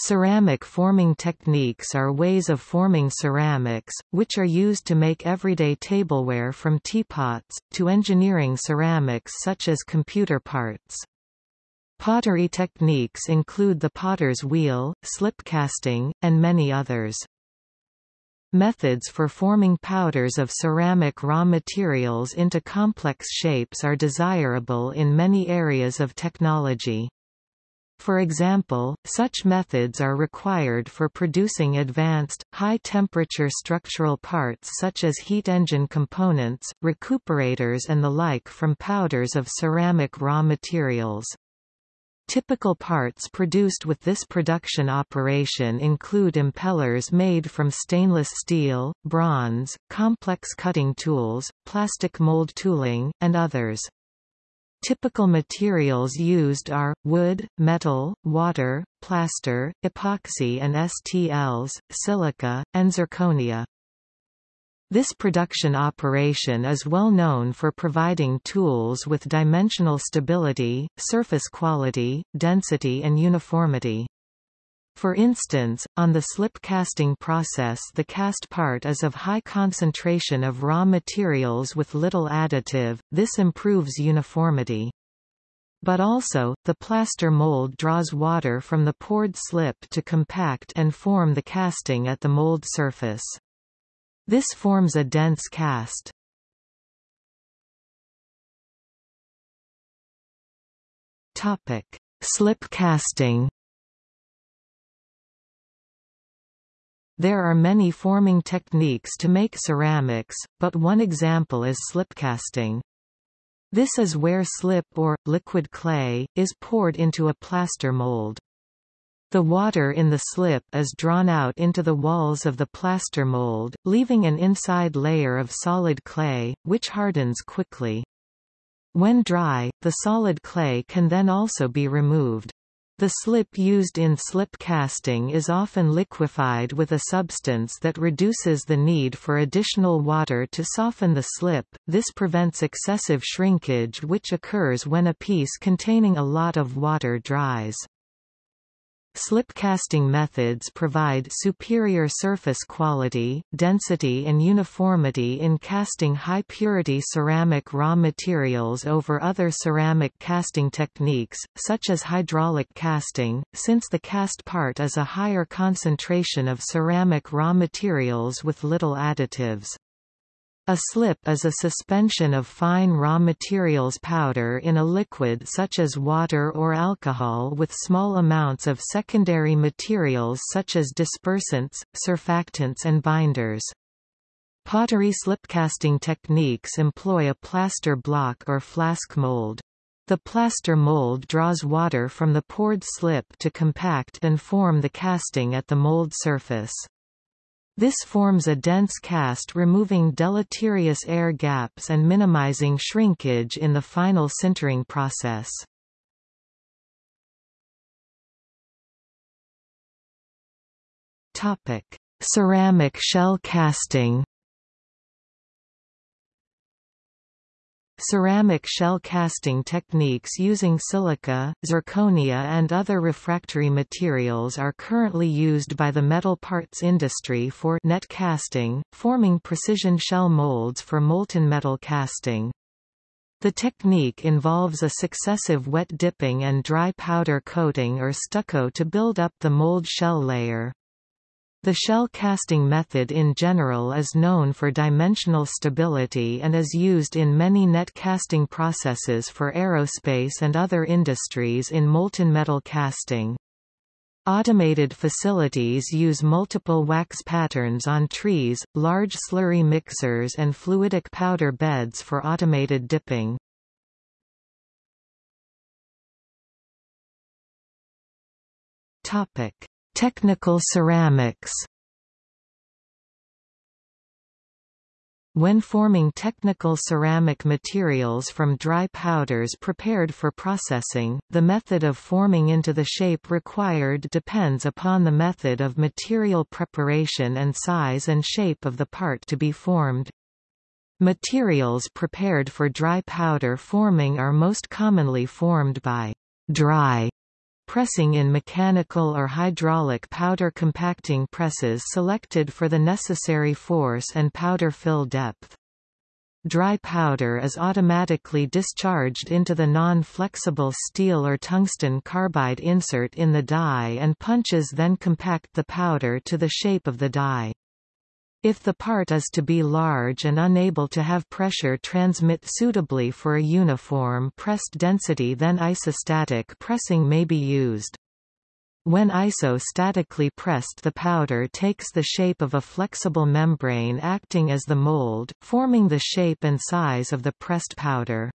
Ceramic forming techniques are ways of forming ceramics, which are used to make everyday tableware from teapots, to engineering ceramics such as computer parts. Pottery techniques include the potter's wheel, slip casting, and many others. Methods for forming powders of ceramic raw materials into complex shapes are desirable in many areas of technology. For example, such methods are required for producing advanced, high-temperature structural parts such as heat engine components, recuperators and the like from powders of ceramic raw materials. Typical parts produced with this production operation include impellers made from stainless steel, bronze, complex cutting tools, plastic mold tooling, and others. Typical materials used are, wood, metal, water, plaster, epoxy and STLs, silica, and zirconia. This production operation is well known for providing tools with dimensional stability, surface quality, density and uniformity. For instance, on the slip casting process the cast part is of high concentration of raw materials with little additive, this improves uniformity. But also, the plaster mold draws water from the poured slip to compact and form the casting at the mold surface. This forms a dense cast. Topic: Slip casting. There are many forming techniques to make ceramics, but one example is slipcasting. This is where slip or, liquid clay, is poured into a plaster mold. The water in the slip is drawn out into the walls of the plaster mold, leaving an inside layer of solid clay, which hardens quickly. When dry, the solid clay can then also be removed. The slip used in slip casting is often liquefied with a substance that reduces the need for additional water to soften the slip, this prevents excessive shrinkage which occurs when a piece containing a lot of water dries. Slip casting methods provide superior surface quality, density and uniformity in casting high-purity ceramic raw materials over other ceramic casting techniques, such as hydraulic casting, since the cast part is a higher concentration of ceramic raw materials with little additives. A slip is a suspension of fine raw materials powder in a liquid such as water or alcohol with small amounts of secondary materials such as dispersants, surfactants and binders. Pottery slipcasting techniques employ a plaster block or flask mold. The plaster mold draws water from the poured slip to compact and form the casting at the mold surface. This forms a dense cast removing deleterious air gaps and minimizing shrinkage in the final sintering process. Ceramic shell casting Ceramic shell casting techniques using silica, zirconia and other refractory materials are currently used by the metal parts industry for net casting, forming precision shell molds for molten metal casting. The technique involves a successive wet dipping and dry powder coating or stucco to build up the mold shell layer. The shell casting method in general is known for dimensional stability and is used in many net casting processes for aerospace and other industries in molten metal casting. Automated facilities use multiple wax patterns on trees, large slurry mixers and fluidic powder beds for automated dipping. Topic: Technical ceramics When forming technical ceramic materials from dry powders prepared for processing, the method of forming into the shape required depends upon the method of material preparation and size and shape of the part to be formed. Materials prepared for dry powder forming are most commonly formed by dry pressing in mechanical or hydraulic powder compacting presses selected for the necessary force and powder fill depth. Dry powder is automatically discharged into the non-flexible steel or tungsten carbide insert in the die and punches then compact the powder to the shape of the die. If the part is to be large and unable to have pressure transmit suitably for a uniform pressed density then isostatic pressing may be used. When isostatically pressed the powder takes the shape of a flexible membrane acting as the mold, forming the shape and size of the pressed powder.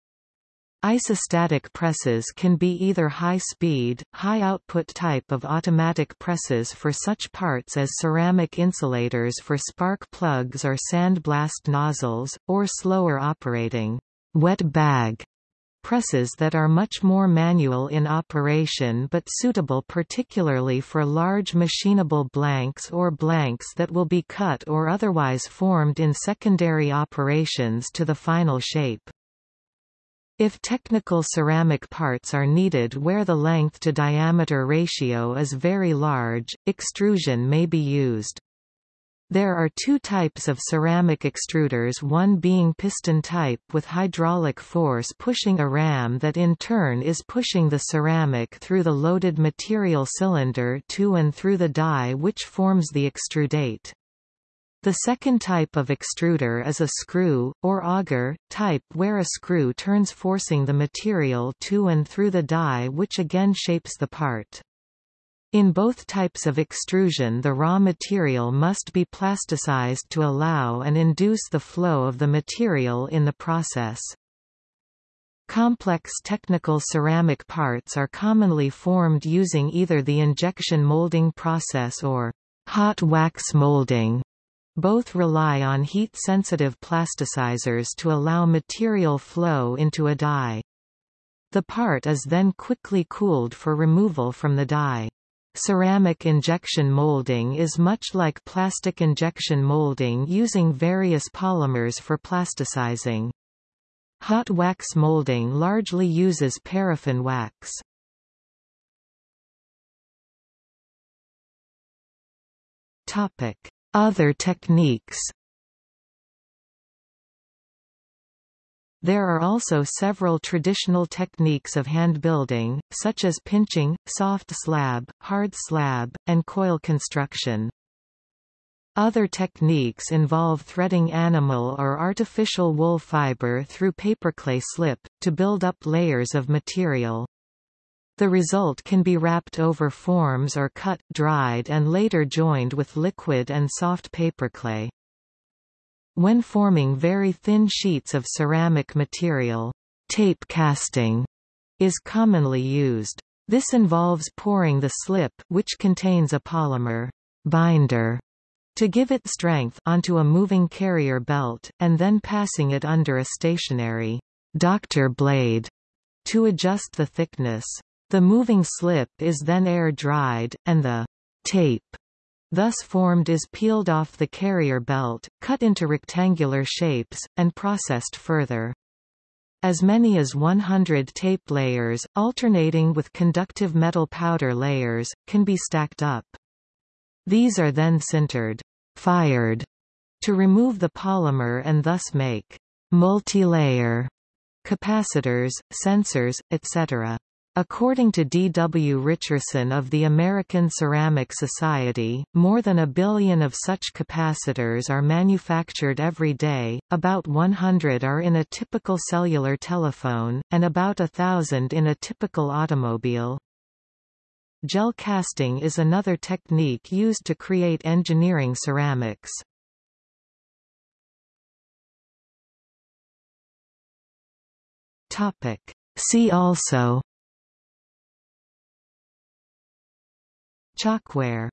Isostatic presses can be either high-speed, high-output type of automatic presses for such parts as ceramic insulators for spark plugs or sandblast nozzles, or slower operating wet bag presses that are much more manual in operation but suitable particularly for large machinable blanks or blanks that will be cut or otherwise formed in secondary operations to the final shape. If technical ceramic parts are needed where the length to diameter ratio is very large, extrusion may be used. There are two types of ceramic extruders one being piston type with hydraulic force pushing a ram that in turn is pushing the ceramic through the loaded material cylinder to and through the die which forms the extrudate. The second type of extruder is a screw, or auger, type where a screw turns forcing the material to and through the die which again shapes the part. In both types of extrusion the raw material must be plasticized to allow and induce the flow of the material in the process. Complex technical ceramic parts are commonly formed using either the injection molding process or hot wax molding. Both rely on heat-sensitive plasticizers to allow material flow into a die. The part is then quickly cooled for removal from the die. Ceramic injection molding is much like plastic injection molding using various polymers for plasticizing. Hot wax molding largely uses paraffin wax. Topic: other techniques There are also several traditional techniques of hand building, such as pinching, soft slab, hard slab, and coil construction. Other techniques involve threading animal or artificial wool fiber through paperclay slip, to build up layers of material. The result can be wrapped over forms or cut, dried and later joined with liquid and soft paperclay. When forming very thin sheets of ceramic material, tape casting is commonly used. This involves pouring the slip which contains a polymer binder to give it strength onto a moving carrier belt, and then passing it under a stationary doctor blade to adjust the thickness. The moving slip is then air-dried, and the tape thus formed is peeled off the carrier belt, cut into rectangular shapes, and processed further. As many as 100 tape layers, alternating with conductive metal powder layers, can be stacked up. These are then sintered fired, to remove the polymer and thus make multi-layer capacitors, sensors, etc. According to D. W. Richerson of the American Ceramic Society, more than a billion of such capacitors are manufactured every day, about 100 are in a typical cellular telephone, and about a thousand in a typical automobile. Gel casting is another technique used to create engineering ceramics. See also Chalkware